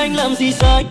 anh làm gì sai?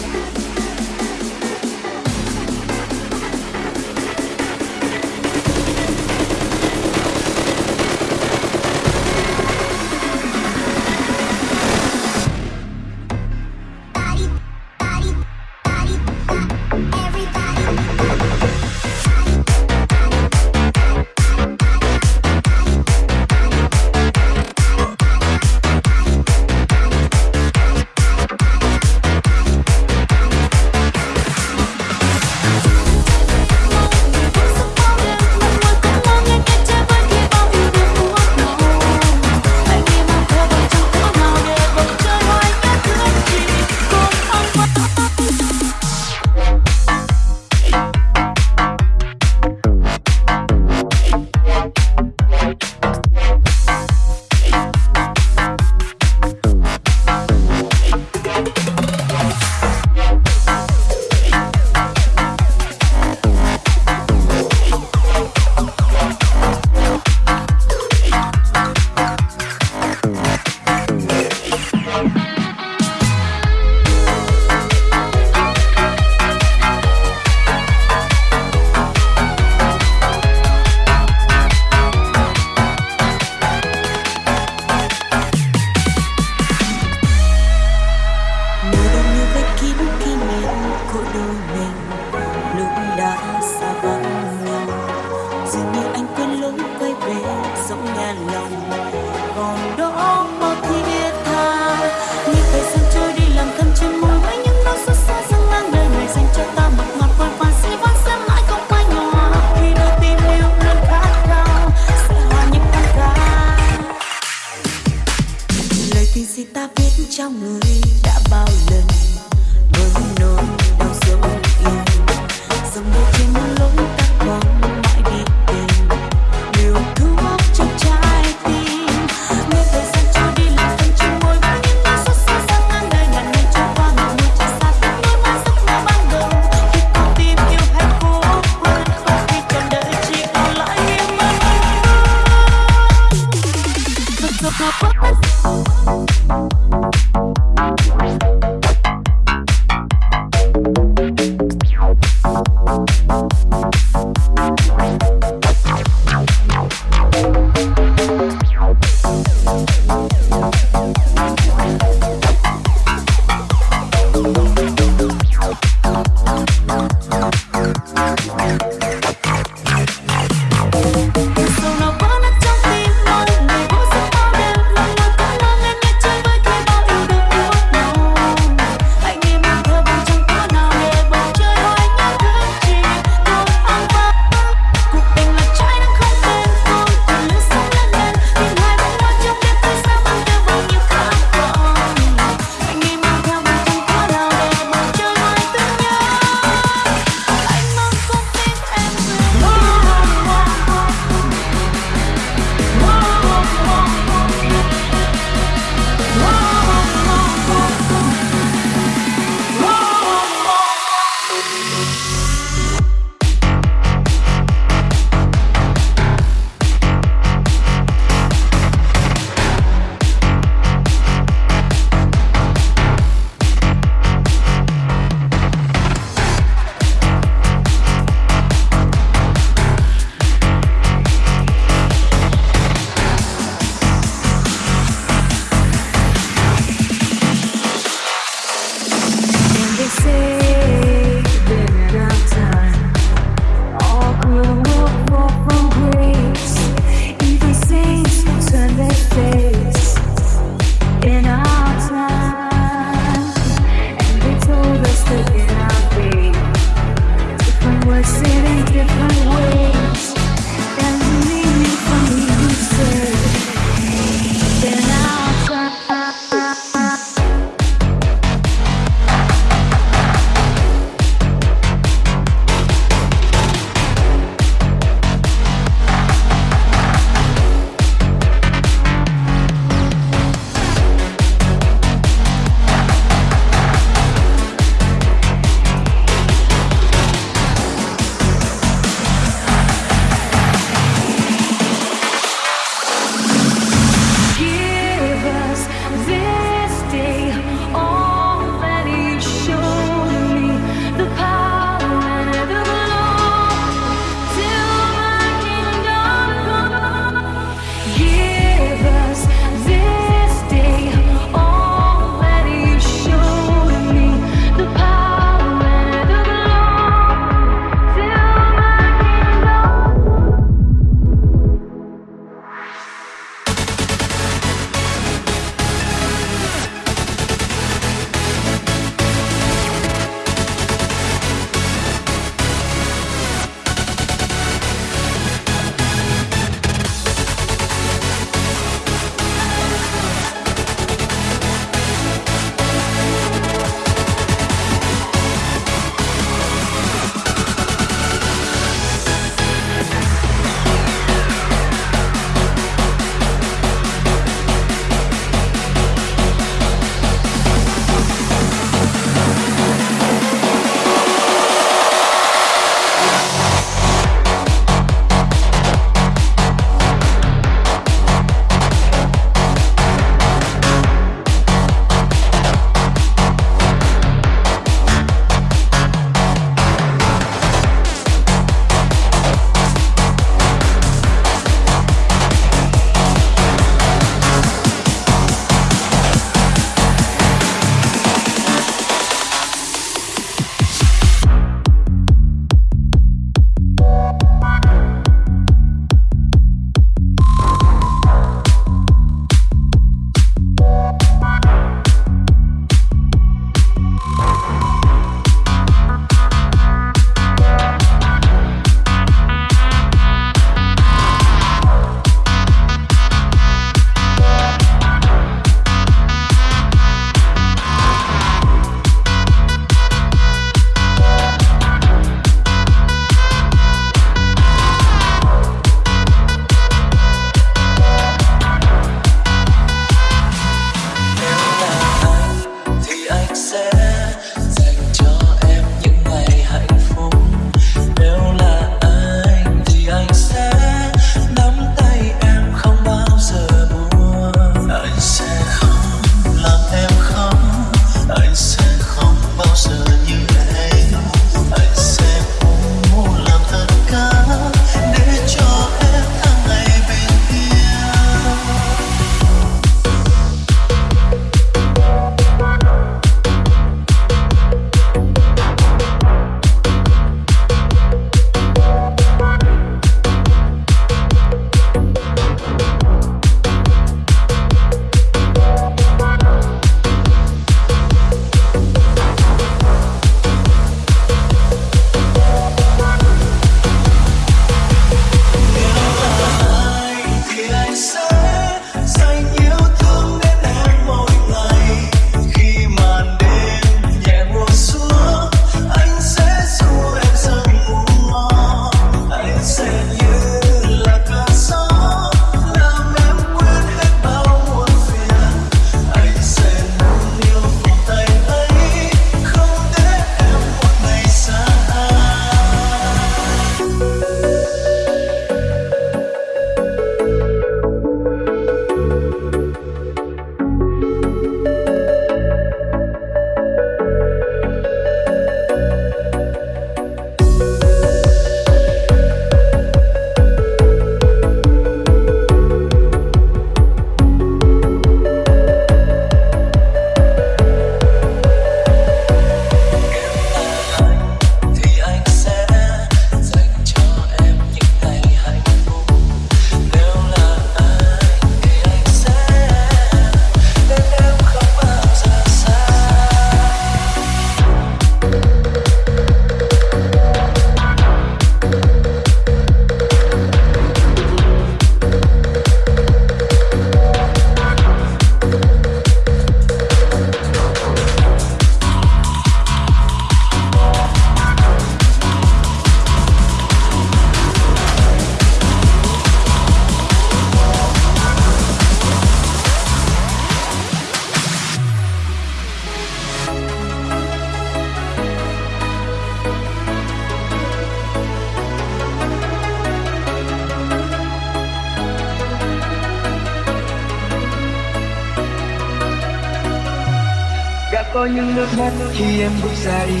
những nước mắt khi em bước ra đi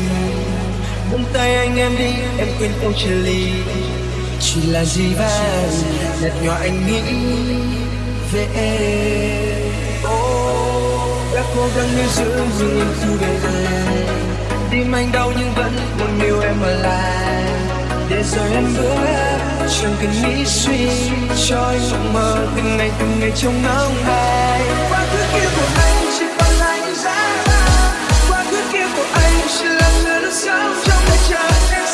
Buông tay anh em đi, em quên câu chia ly. Chỉ là gì vang, nhạt nhòa anh nghĩ về em. Oh, Đã cố gắng níu giữ nhưng em thu về anh Tim anh đau nhưng vẫn muốn yêu em ở lại. Để rồi em bước chẳng cần nghĩ suy Cho anh mộng mơ từng ngày từng ngày trong nắng hay Quá khứ kia của anh Başlarını savcam mekanı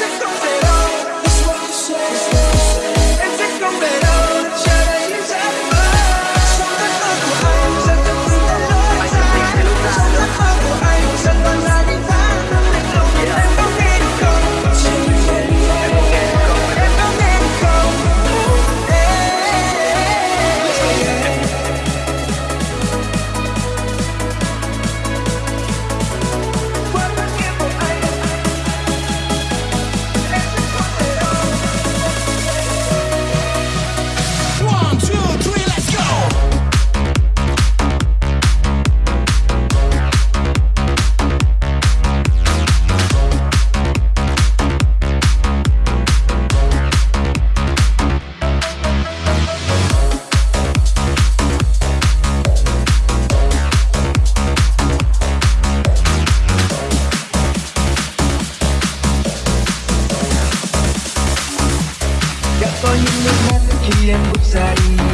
ra đi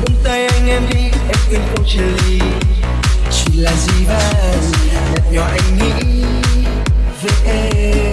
Buông tay anh em đi, em khuyên không chia ly Chỉ là gì vậy, nhạt nhỏ anh nghĩ về em.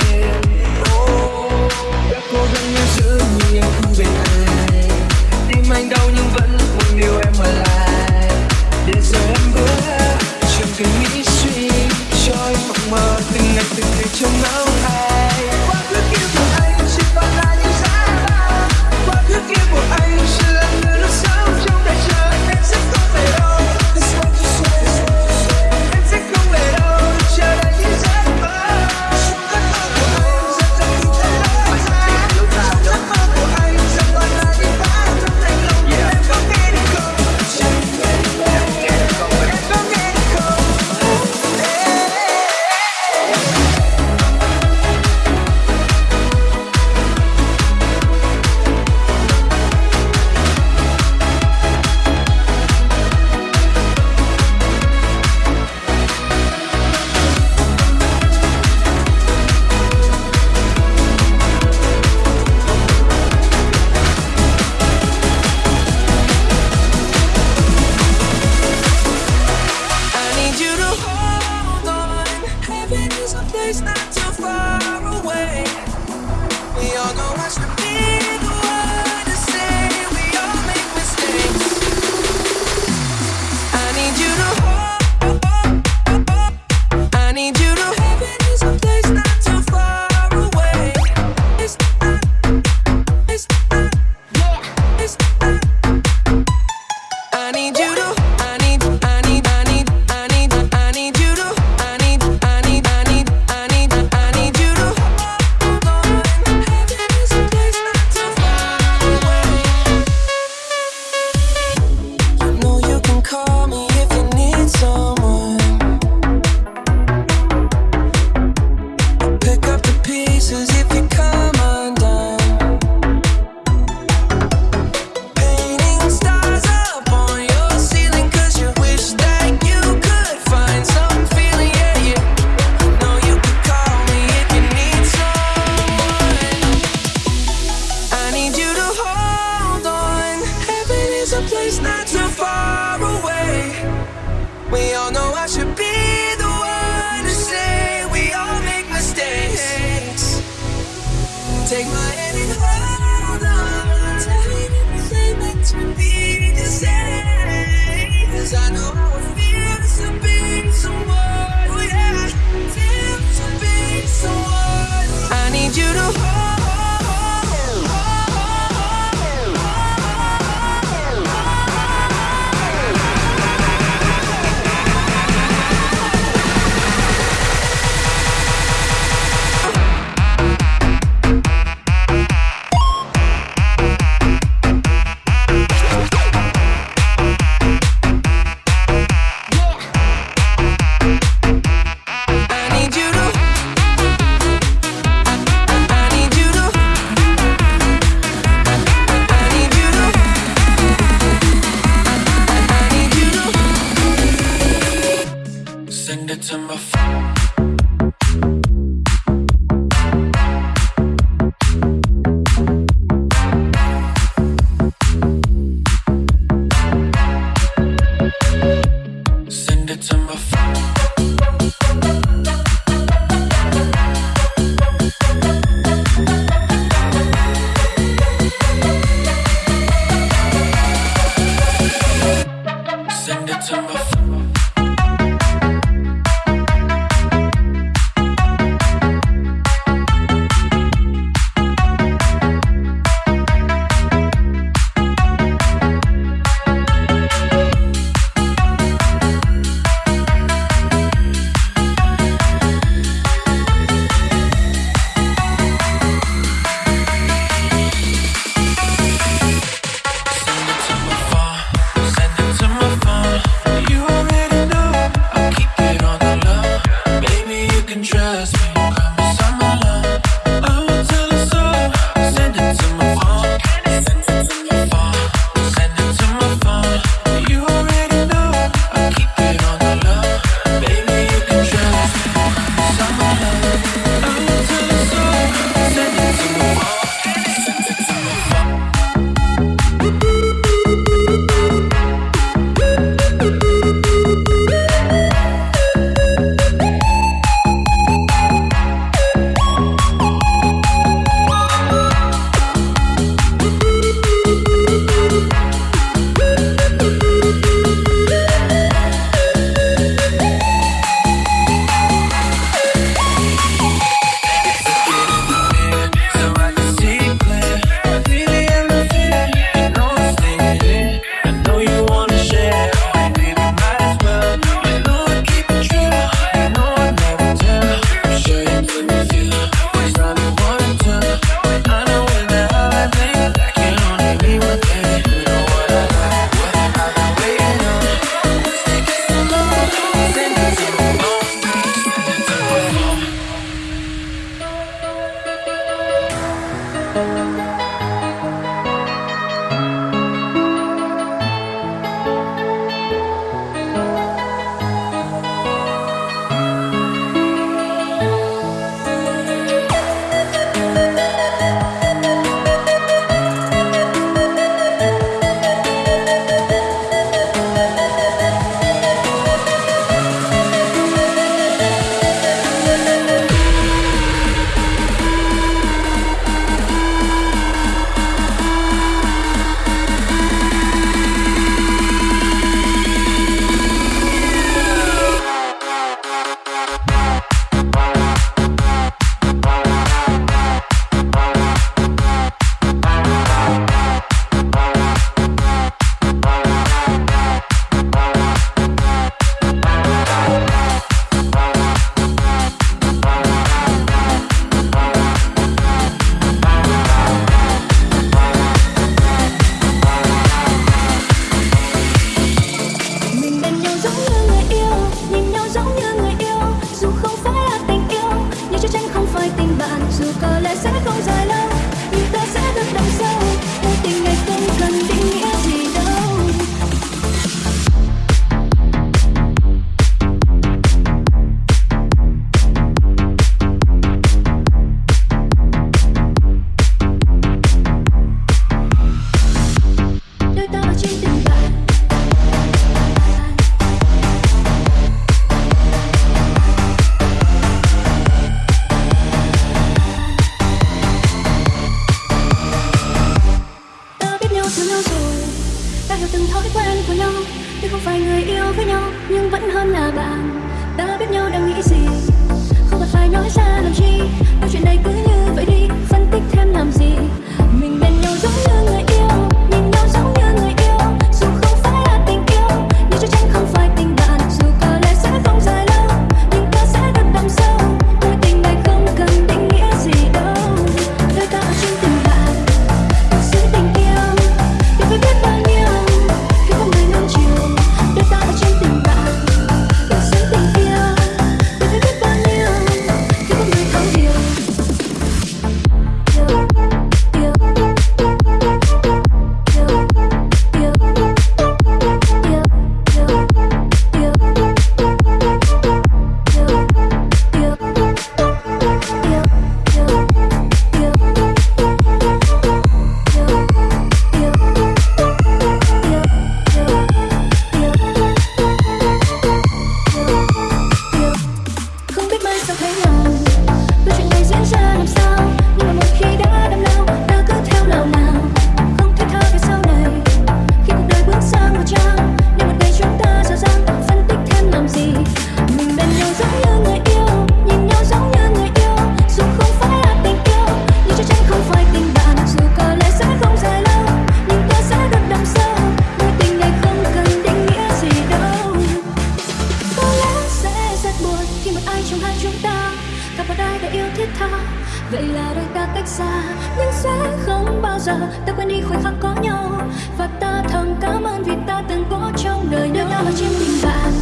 giờ, ta quên đi khoảnh khắc có nhau. Và ta thầm cảm ơn vì ta từng có trong đời nhau nhau là trên tình bạn.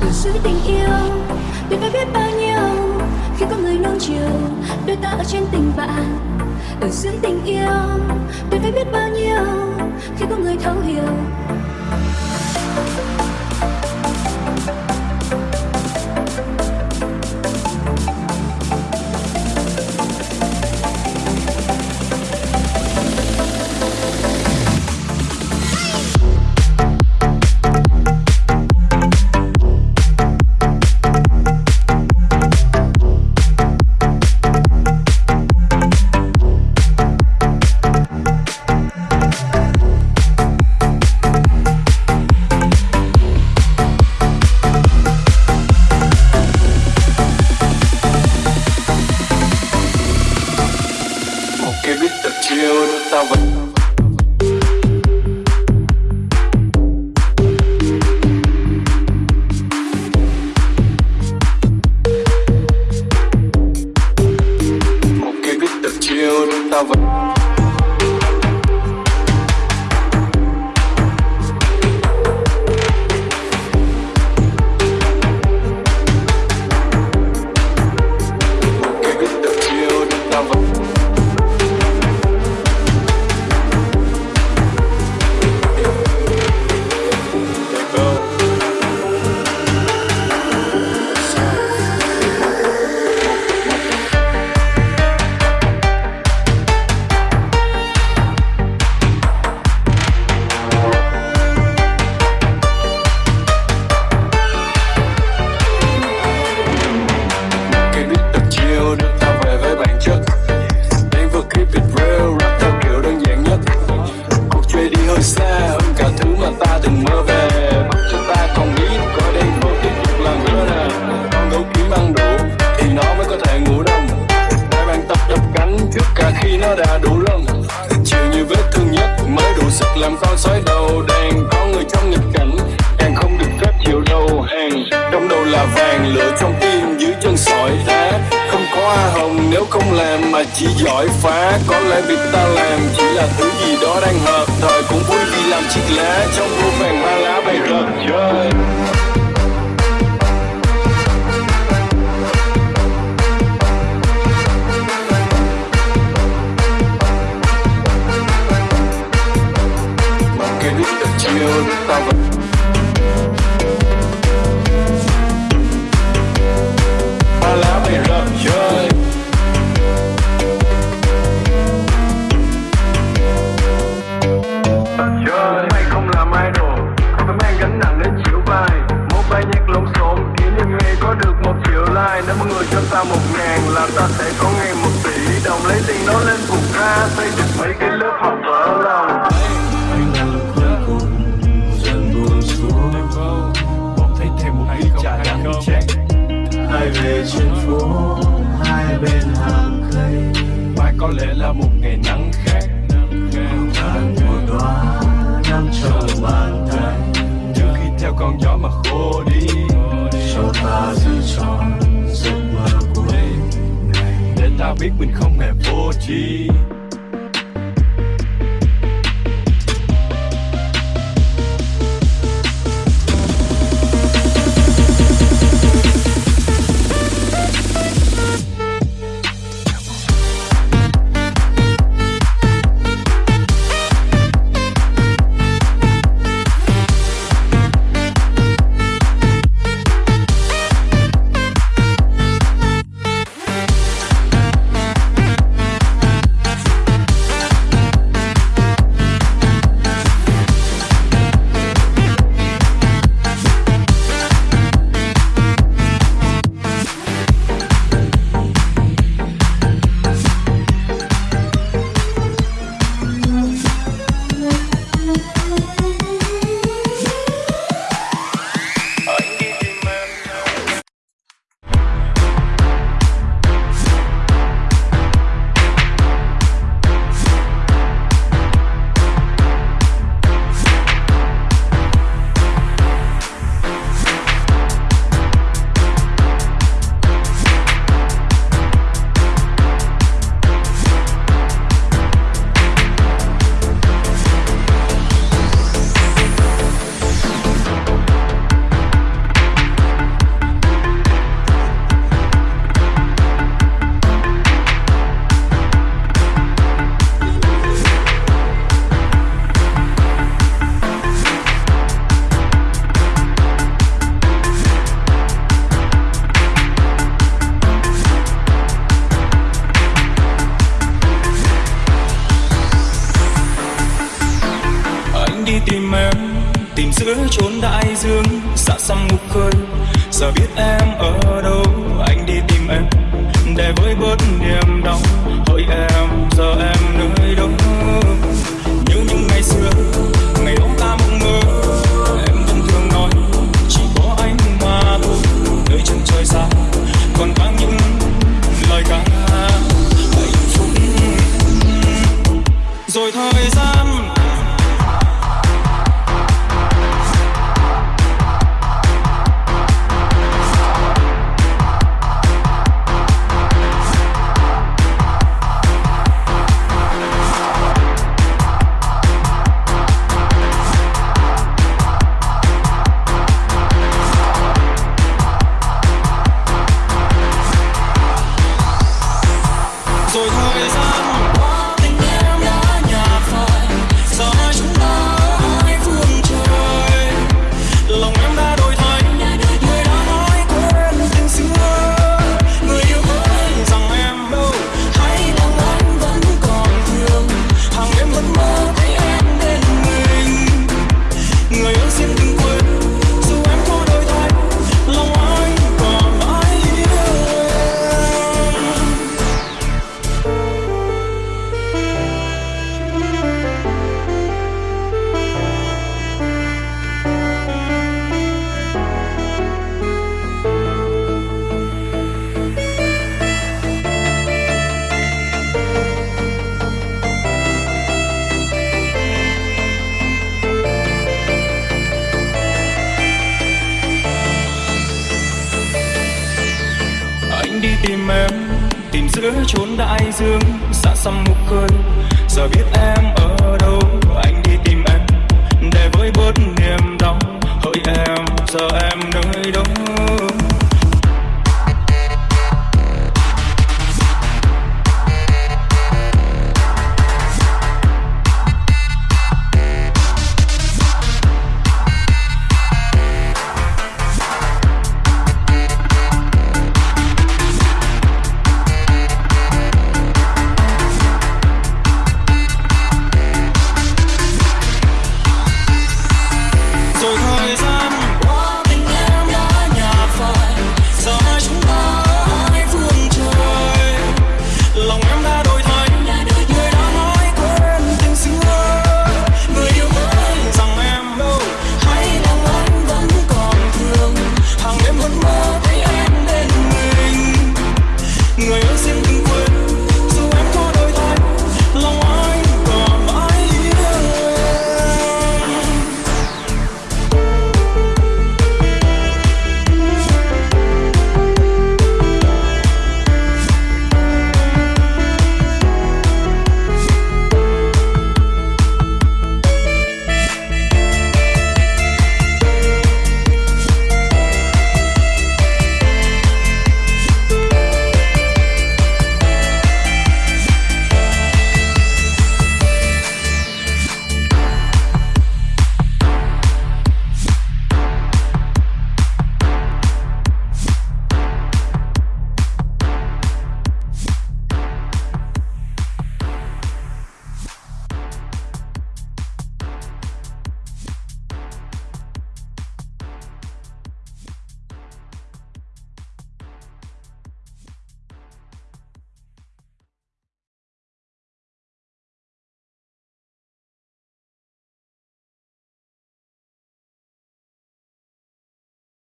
Ở dưới tình yêu tuyệt vời biết bao nhiêu. Khi có người nuông chiều đôi ta ở trên tình bạn. Ở dưới tình yêu tuyệt vời biết bao nhiêu. Khi có người thấu hiểu giữa chốn đại dương xa xăm ngục khơi giờ biết em ở đâu, anh đi tìm em. Để với bớt niềm đau.